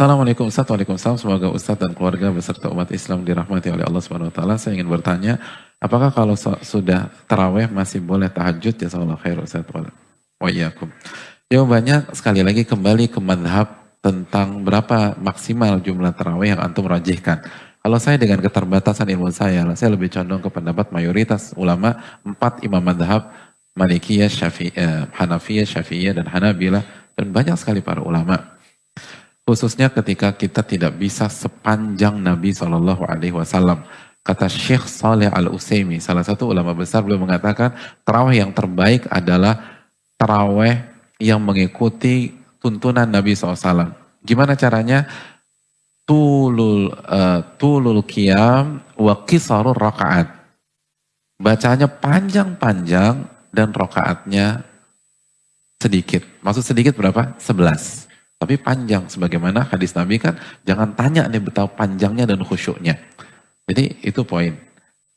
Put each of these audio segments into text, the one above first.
Assalamualaikum Ustaz, Waalaikumsalam. Semoga Ustaz dan keluarga beserta umat Islam dirahmati oleh Allah Subhanahu Wa Taala. Saya ingin bertanya, apakah kalau sudah taraweh masih boleh tahajud? Ya Allah khair Ustaz. Wa. Jawabannya sekali lagi kembali ke madhab tentang berapa maksimal jumlah taraweh yang antum rajihkan. Kalau saya dengan keterbatasan ilmu saya, saya lebih condong ke pendapat mayoritas ulama empat imam madhab Malikiyah, Syafi'iyah, eh, Hanafiyah, Syafi'iyah, dan Hanabilah dan banyak sekali para ulama Khususnya ketika kita tidak bisa sepanjang Nabi Shallallahu Alaihi Wasallam. Kata Syekh Saleh Al Utsaimin, salah satu ulama besar, beliau mengatakan terawih yang terbaik adalah terawih yang mengikuti tuntunan Nabi SAW. Gimana caranya? Tulul uh, tulul qiyam wa qisarul rakaat. Bacanya panjang-panjang dan rakaatnya sedikit. Maksud sedikit berapa? 11. Tapi panjang, sebagaimana hadis Nabi kan, jangan tanya nih betapa panjangnya dan khusyuknya. Jadi itu poin.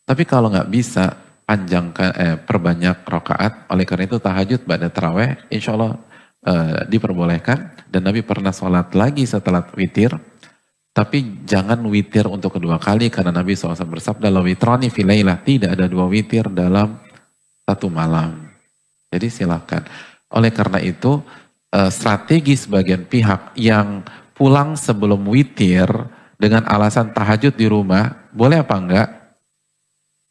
Tapi kalau nggak bisa panjangkan, eh, perbanyak rokaat, oleh karena itu tahajud pada terawih, insya Allah eh, diperbolehkan. Dan Nabi pernah sholat lagi setelah witir, tapi jangan witir untuk kedua kali karena Nabi SAW bersabda, la witrani filailah, tidak ada dua witir dalam satu malam. Jadi silakan. Oleh karena itu, uh, strategi sebagian pihak yang pulang sebelum witir dengan alasan tahajud di rumah, boleh apa enggak?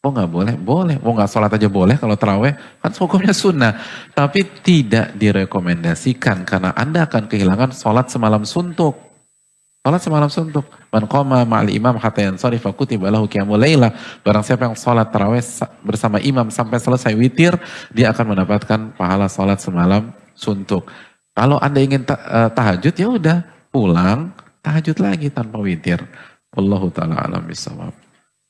Oh nggak boleh? Boleh. Oh nggak sholat aja boleh kalau terawih? Kan hukumnya sunnah. Tapi tidak direkomendasikan karena Anda akan kehilangan sholat semalam suntuk. Sholat semalam suntuk. Man qoma ma'al imam hatta yansari fakutiba lahu qiyamul laila. Barang siapa yang sholat terawih bersama imam sampai selesai witir, dia akan mendapatkan pahala sholat semalam suntuk. Kalau Anda ingin eh, tahajud ya udah pulang tahajud lagi tanpa witir. Allahu taala alam bisawab.